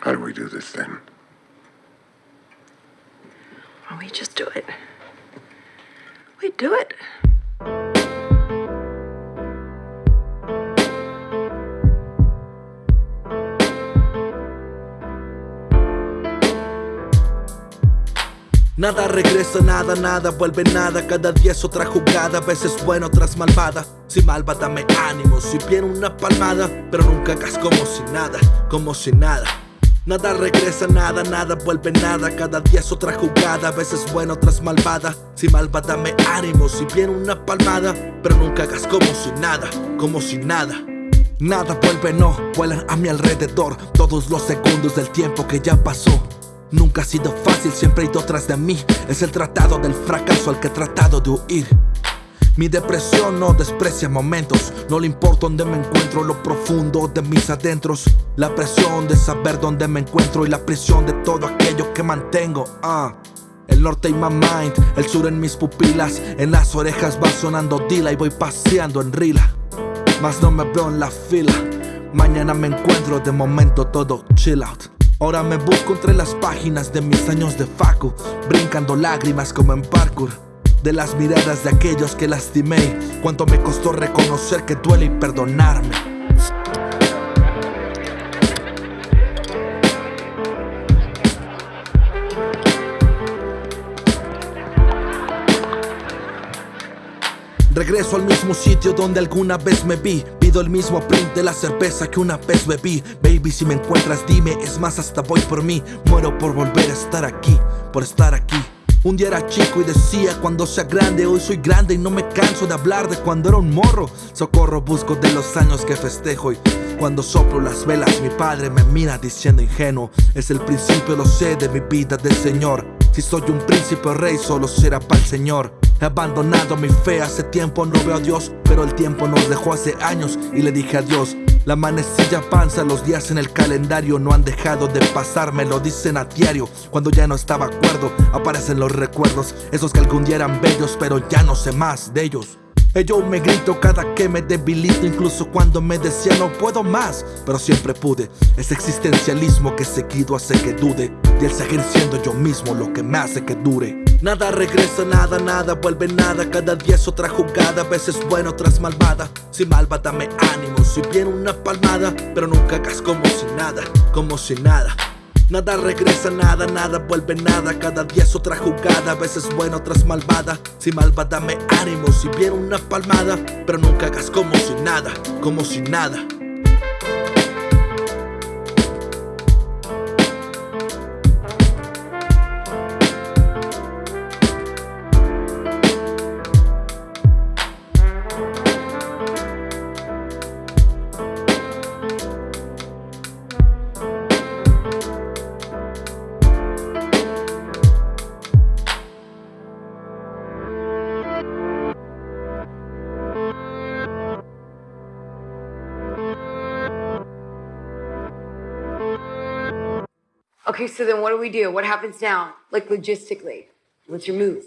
How do we do this then? Well, we just do it. We do it. Nada regresa, nada, nada, vuelve nada Cada día es otra jugada, a veces buena, otras malvada Si malva dame ánimo, si viene una palmada Pero nunca hagas como si nada, como si nada Nada regresa, nada, nada, vuelve nada. Cada día es otra jugada, a veces buena, otras malvada. Si malva dame ánimo, si viene una palmada. Pero nunca hagas como si nada, como si nada. Nada vuelve, no, vuelan a mi alrededor. Todos los segundos del tiempo que ya pasó. Nunca ha sido fácil, siempre he ido tras de mí. Es el tratado del fracaso al que he tratado de huir mi depresión no desprecia momentos. No le importa dónde me encuentro Lo profundo de mis adentros. La presión de saber dónde me encuentro Y la prisión de todo aquello que mantengo ah. El norte en my mind El sur en mis pupilas. En las orejas va sonando Dila Y voy paseando en Rila. Mas no me veo en la fila. Mañana me encuentro De momento todo chill out. Ahora me busco entre las páginas de mis años de facu Brincando lágrimas como en parkour De las miradas de aquellos que lastimé. Cuánto me costó reconocer que duele y perdonarme. Regreso al mismo sitio donde alguna vez me vi. Pido el mismo print de la cerveza que una vez bebí. Baby, si me encuentras dime, es más hasta voy por mí. Muero por volver a estar aquí, por estar aquí un día era chico y decía cuando sea grande Hoy soy grande y no me canso de hablar de cuando era un morro. Socorro busco de los años que festejo y cuando soplo las velas mi padre me mira diciendo ingenuo Es el principio, lo sé, de mi vida del Señor. Si soy un príncipe rey solo será para el Señor. He abandonado mi fe, hace tiempo no veo a Dios Pero el tiempo nos dejó hace años y le dije adiós La manecilla avanza, los días en el calendario no han dejado de pasar Me lo dicen a diario, cuando ya no estaba acuerdo Aparecen los recuerdos, esos que algún día eran bellos Pero ya no sé más de ellos. Yo me grito cada que me debilito Incluso cuando me decía no puedo más Pero siempre pude. Ese existencialismo que seguido hace que dude Y el seguir siendo yo mismo lo que me hace que dure Nada regresa, nada, nada, vuelve nada. Cada día es otra jugada, a veces buena, otras malvada Si malva dame ánimo, si viene una palmada Pero nunca hagas como si nada, como si nada. Nada regresa, nada, nada vuelve nada. Cada día es otra jugada, a veces buena, otras malvada Si malva dame ánimo, si viene una palmada Pero nunca hagas como si nada, como si nada Okay, so then what do we do? What happens now? Like logistically, what's your move?